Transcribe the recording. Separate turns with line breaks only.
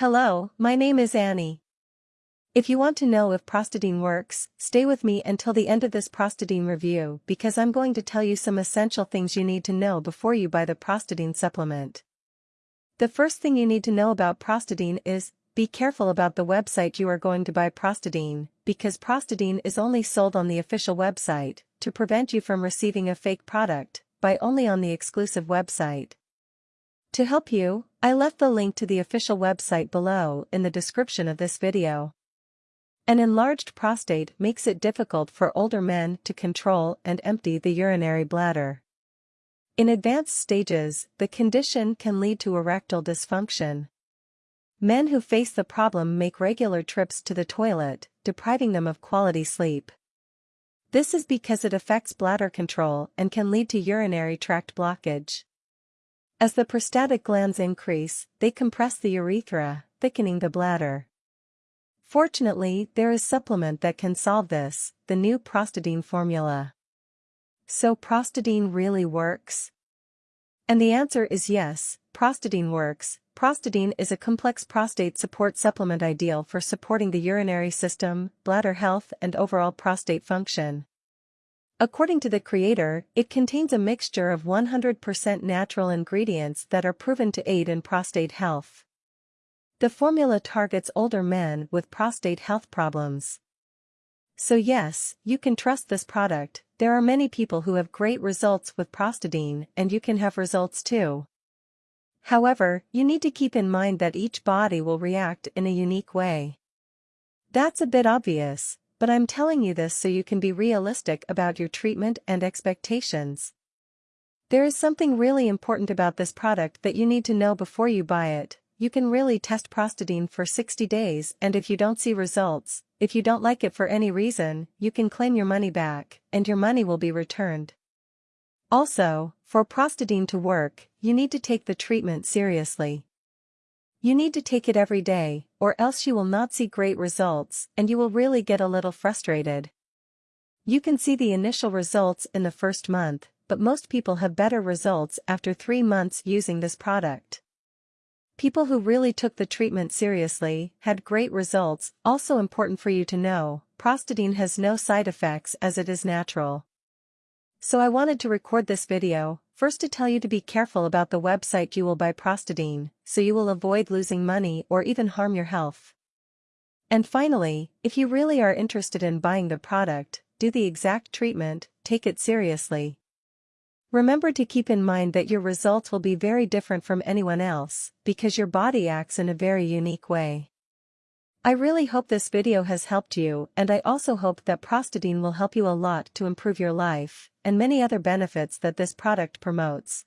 Hello, my name is Annie. If you want to know if Prostadine works, stay with me until the end of this Prostadine review because I'm going to tell you some essential things you need to know before you buy the Prostadine supplement. The first thing you need to know about Prostadine is, be careful about the website you are going to buy Prostadine, because Prostadine is only sold on the official website, to prevent you from receiving a fake product, buy only on the exclusive website. To help you, I left the link to the official website below in the description of this video. An enlarged prostate makes it difficult for older men to control and empty the urinary bladder. In advanced stages, the condition can lead to erectile dysfunction. Men who face the problem make regular trips to the toilet, depriving them of quality sleep. This is because it affects bladder control and can lead to urinary tract blockage. As the prostatic glands increase, they compress the urethra, thickening the bladder. Fortunately, there is supplement that can solve this, the new Prostadine formula. So Prostadine really works? And the answer is yes, Prostadine works. Prostadine is a complex prostate support supplement ideal for supporting the urinary system, bladder health and overall prostate function. According to the creator, it contains a mixture of 100% natural ingredients that are proven to aid in prostate health. The formula targets older men with prostate health problems. So yes, you can trust this product, there are many people who have great results with Prostadine and you can have results too. However, you need to keep in mind that each body will react in a unique way. That's a bit obvious, but I'm telling you this so you can be realistic about your treatment and expectations. There is something really important about this product that you need to know before you buy it. You can really test Prostadine for 60 days and if you don't see results, if you don't like it for any reason, you can claim your money back, and your money will be returned. Also, for Prostadine to work, you need to take the treatment seriously. You need to take it every day, or else you will not see great results and you will really get a little frustrated. You can see the initial results in the first month, but most people have better results after three months using this product. People who really took the treatment seriously had great results, also important for you to know, Prostadine has no side effects as it is natural. So I wanted to record this video, first to tell you to be careful about the website you will buy Prostadine, so you will avoid losing money or even harm your health. And finally, if you really are interested in buying the product, do the exact treatment, take it seriously. Remember to keep in mind that your results will be very different from anyone else, because your body acts in a very unique way. I really hope this video has helped you and I also hope that Prostadine will help you a lot to improve your life, and many other benefits that this product promotes.